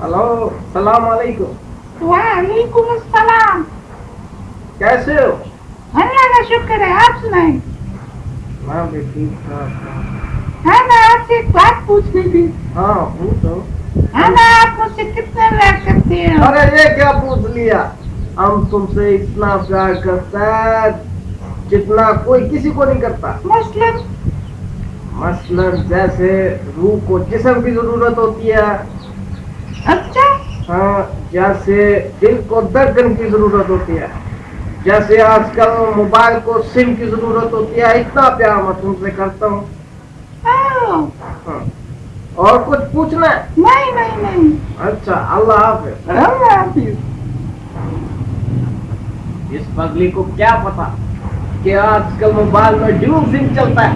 السلام علیکم۔ وعلیکم السلام۔ کیسے ہو؟ اللہ کا شکر ہے آپ سنائیں۔ میں بھی ٹھیک ٹھاک ہاں میں آپ سے ایک بات پوچھنی تھی۔ ہاں پوچھو۔ ہاں میں آپ مجھ سے کتنے پیار کرتے ہیں ارے یہ کیا پوچھ لیا؟ ہم تم سے اتنا پیار کرتا ہے جتنا کوئی کسی کو نہیں کرتا۔ مثلاً مثلا جیسے روح کو جسم کی ضرورت ہوتی ہے۔ اچھا۔ ہاں جیسے دل کو دردن کی ضرورت ہوتی ہے۔ جیسے آج کل موبائل کو سم کی ضرورت ہوتی ہے اتنا پیار میں تم سے کرتا ہوں۔ ہاں۔ اور کچھ پوچھنا ہے؟ نہیں نہیں نہیں۔ اچھا اللہ حافظ۔ اللہ حافظ۔ اس پگلی کو کیا پتا کہ آج کل موبائل میں ڈیو سم چلتا ہے۔